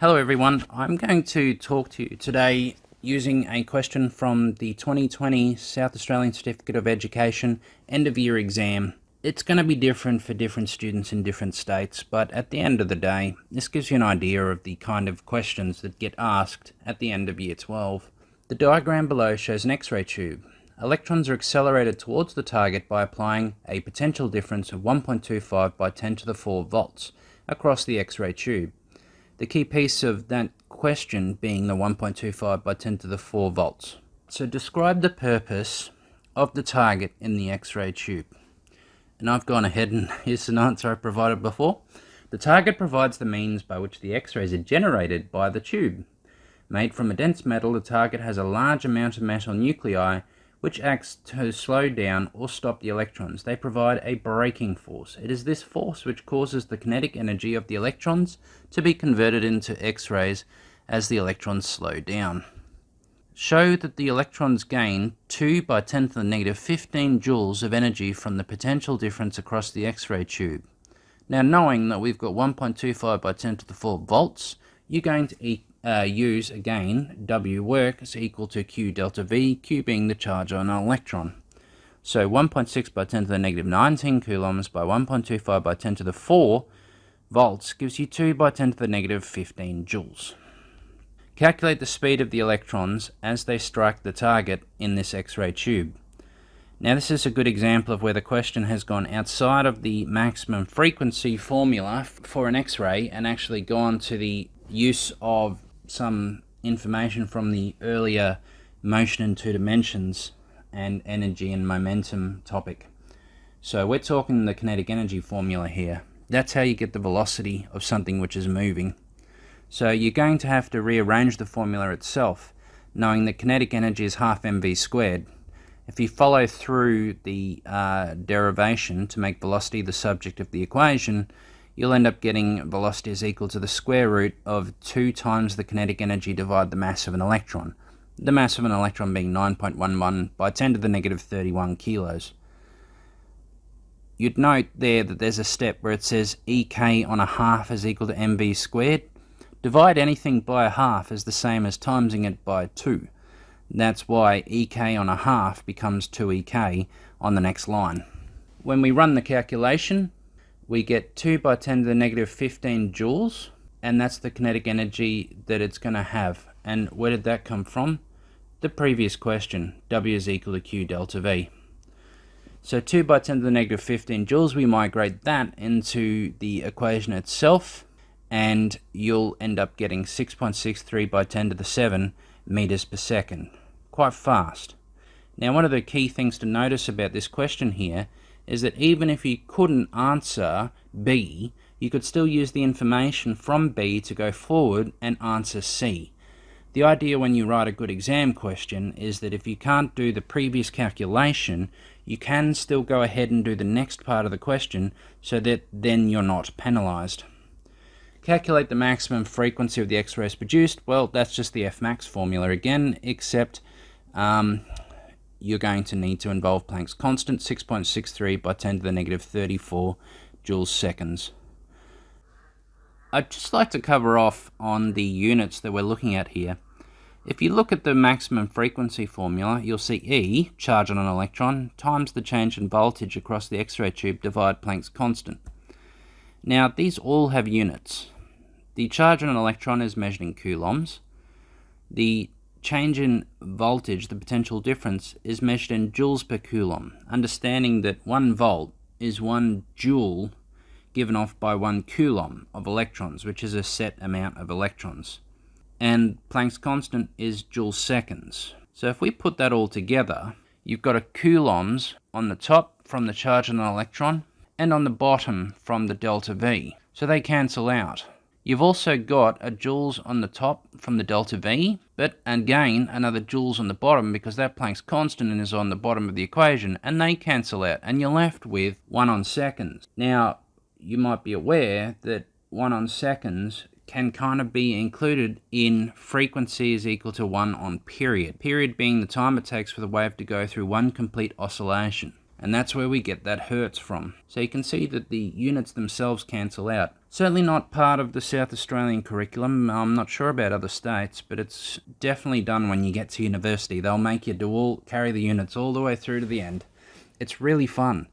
Hello everyone, I'm going to talk to you today using a question from the 2020 South Australian Certificate of Education end of year exam. It's going to be different for different students in different states, but at the end of the day, this gives you an idea of the kind of questions that get asked at the end of year 12. The diagram below shows an X-ray tube. Electrons are accelerated towards the target by applying a potential difference of 1.25 by 10 to the 4 volts across the X-ray tube. The key piece of that question being the 1.25 by 10 to the 4 volts. So describe the purpose of the target in the X-ray tube. And I've gone ahead and here's an answer I provided before. The target provides the means by which the X-rays are generated by the tube. Made from a dense metal, the target has a large amount of metal nuclei which acts to slow down or stop the electrons. They provide a braking force. It is this force which causes the kinetic energy of the electrons to be converted into X-rays as the electrons slow down. Show that the electrons gain 2 by 10 to the negative 15 joules of energy from the potential difference across the X-ray tube. Now knowing that we've got 1.25 by 10 to the 4 volts, you're going to uh, use again W work is equal to Q delta V, Q being the charge on an electron. So 1.6 by 10 to the negative 19 coulombs by 1.25 by 10 to the 4 volts gives you 2 by 10 to the negative 15 joules. Calculate the speed of the electrons as they strike the target in this X-ray tube. Now this is a good example of where the question has gone outside of the maximum frequency formula for an X-ray and actually gone to the use of some information from the earlier motion in two dimensions and energy and momentum topic. So we're talking the kinetic energy formula here. That's how you get the velocity of something which is moving. So you're going to have to rearrange the formula itself, knowing that kinetic energy is half mv squared. If you follow through the uh, derivation to make velocity the subject of the equation, you'll end up getting velocity is equal to the square root of 2 times the kinetic energy divided the mass of an electron. The mass of an electron being 9.11 by 10 to the negative 31 kilos. You'd note there that there's a step where it says EK on a half is equal to mv squared. Divide anything by a half is the same as timesing it by 2. That's why EK on a half becomes 2EK on the next line. When we run the calculation, we get 2 by 10 to the negative 15 joules, and that's the kinetic energy that it's going to have. And where did that come from? The previous question, W is equal to Q delta V. So 2 by 10 to the negative 15 joules, we migrate that into the equation itself, and you'll end up getting 6.63 by 10 to the 7 meters per second. Quite fast. Now one of the key things to notice about this question here is that even if you couldn't answer B, you could still use the information from B to go forward and answer C. The idea when you write a good exam question is that if you can't do the previous calculation, you can still go ahead and do the next part of the question so that then you're not penalized. Calculate the maximum frequency of the X-rays produced. Well, that's just the Fmax formula again, except um, you're going to need to involve Planck's constant, 6.63 by 10 to the negative 34 joules seconds. I'd just like to cover off on the units that we're looking at here. If you look at the maximum frequency formula, you'll see E, charge on an electron, times the change in voltage across the X-ray tube divide Planck's constant. Now, these all have units. The charge on an electron is measured in coulombs. The change in voltage, the potential difference, is measured in joules per coulomb, understanding that 1 volt is 1 joule given off by 1 coulomb of electrons, which is a set amount of electrons. And Planck's constant is joule seconds. So if we put that all together, you've got a coulombs on the top from the charge on an electron, and on the bottom from the delta V. So they cancel out. You've also got a joules on the top from the delta V, but and again, another joules on the bottom because that Planck's constant is on the bottom of the equation, and they cancel out, and you're left with 1 on seconds. Now, you might be aware that 1 on seconds can kind of be included in frequency is equal to 1 on period. Period being the time it takes for the wave to go through one complete oscillation. And that's where we get that hertz from. So you can see that the units themselves cancel out. Certainly not part of the South Australian curriculum. I'm not sure about other states, but it's definitely done when you get to university. They'll make you do all carry the units all the way through to the end. It's really fun.